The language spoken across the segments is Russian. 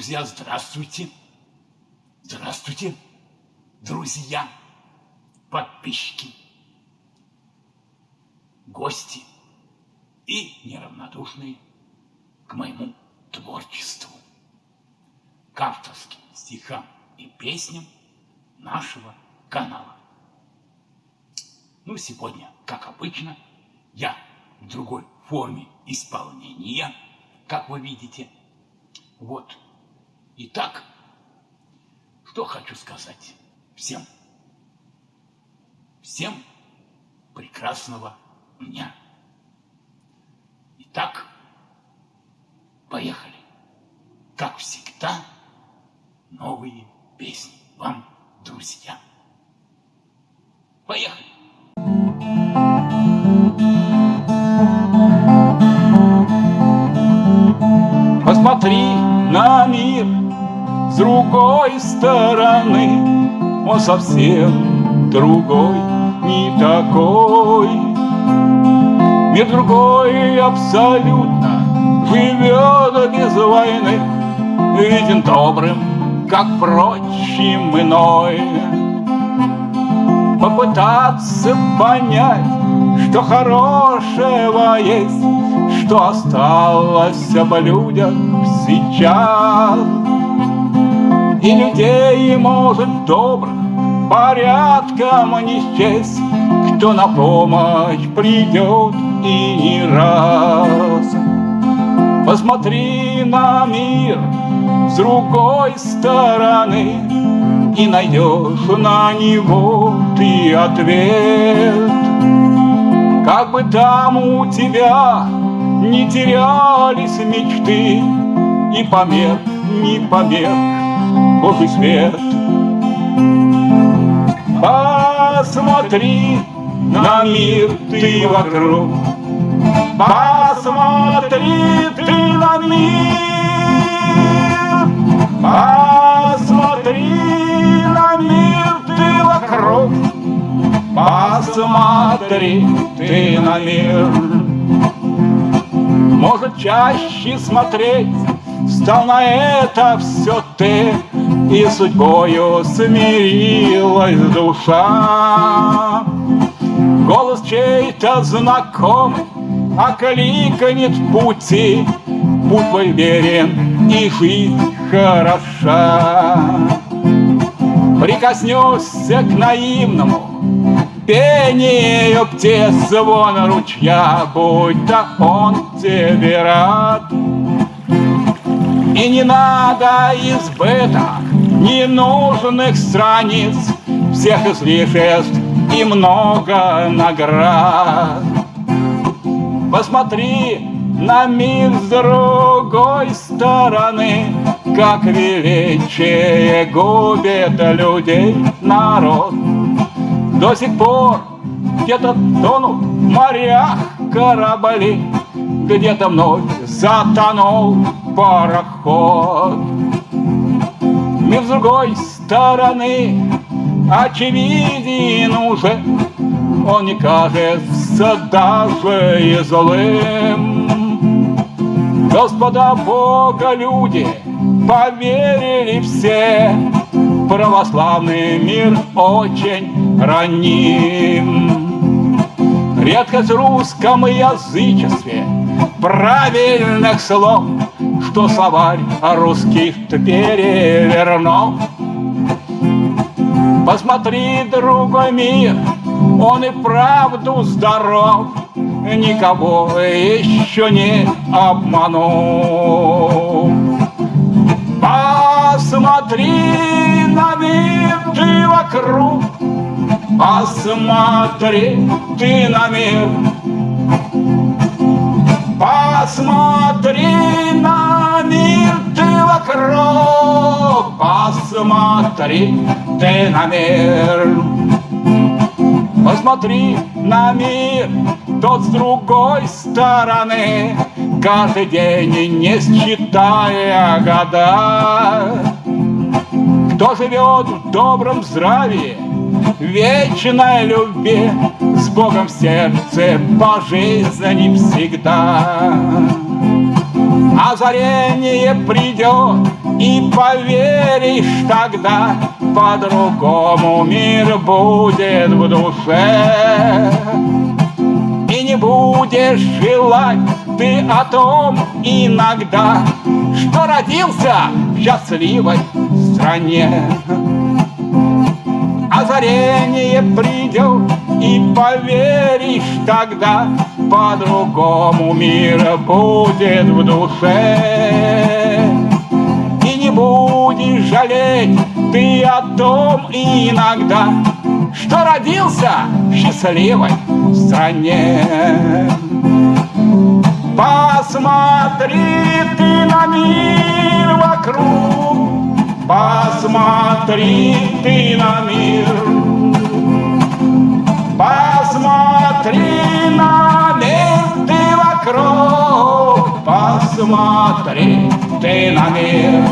Друзья, здравствуйте. Здравствуйте, друзья, подписчики, гости и неравнодушные к моему творчеству, к авторским стихам и песням нашего канала. Ну, сегодня, как обычно, я в другой форме исполнения, как вы видите. Вот. Итак, что хочу сказать всем. Всем прекрасного дня. Итак, поехали. Как всегда, новые песни вам, друзья. Поехали. Посмотри на мир с другой стороны, Он совсем другой, не такой. Мир другой абсолютно живет без войны, Виден добрым, как прочим иной. Попытаться понять, что хорошего есть, Что осталось об людях сейчас. И людей, может, добрых порядком не счесть, Кто на помощь придет и не раз. Посмотри на мир с другой стороны И найдешь на него ты ответ. Как бы там у тебя не терялись мечты, И померк, не померк Божий свет. Посмотри на мир ты вокруг, Посмотри ты на мир, Посмотри на мир ты вокруг, Посмотри ты на мир. Может, чаще смотреть Стал на это все ты, И судьбою смирилась душа. Голос чей-то знакомый Окликнет пути, Путь твой верен и жизнь хороша. Прикоснешься к наивному Пению птиц звон ручья, Будь-то он тебе рад. И не надо избыток ненужных страниц, Всех излишеств и много наград. Посмотри на мир с другой стороны, Как величие губит людей народ. До сих пор где-то тонут в морях корабли, Где-то вновь затонул пароход. Мир с другой стороны очевиден уже, Он не кажется даже и злым. Господа Бога люди поверили все, Православный мир очень раним. Редкость в русском язычестве правильных слов, Что словарь русских-то перевернул. Посмотри, другой мир, он и правду здоров, Никого еще не обманул. Посмотри на мир ты вокруг, Посмотри ты на мир, Посмотри на мир ты вокруг, Посмотри ты на мир. Посмотри на мир тот с другой стороны, Каждый день не считая года. Кто живет в добром здравии, вечной любви, С Богом в сердце по жизни всегда. Озарение придет, И поверишь тогда, по-другому мир будет в душе. И не будешь желать ты о том иногда, Что родился в счастливой стране. Озарение придет, и поверишь тогда, По-другому мир будет в душе. И не будешь жалеть ты о том иногда, Что родился в счастливой стране. Посмотри ты на мир вокруг, Посмотри ты на мир. Посмотри на мир ты вокруг, Посмотри ты на мир.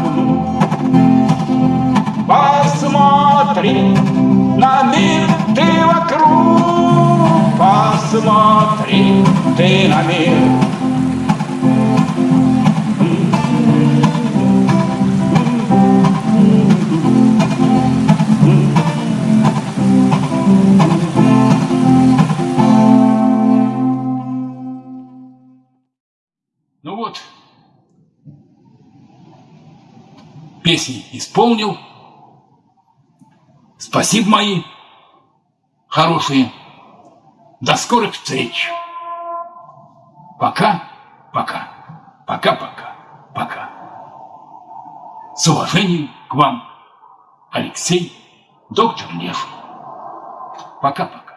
Посмотри на мир ты вокруг, Посмотри ты на мир. Песни исполнил. Спасибо мои хорошие. До скорых встреч. Пока, пока, пока, пока, пока. С уважением к вам, Алексей, доктор Лев. Пока-пока.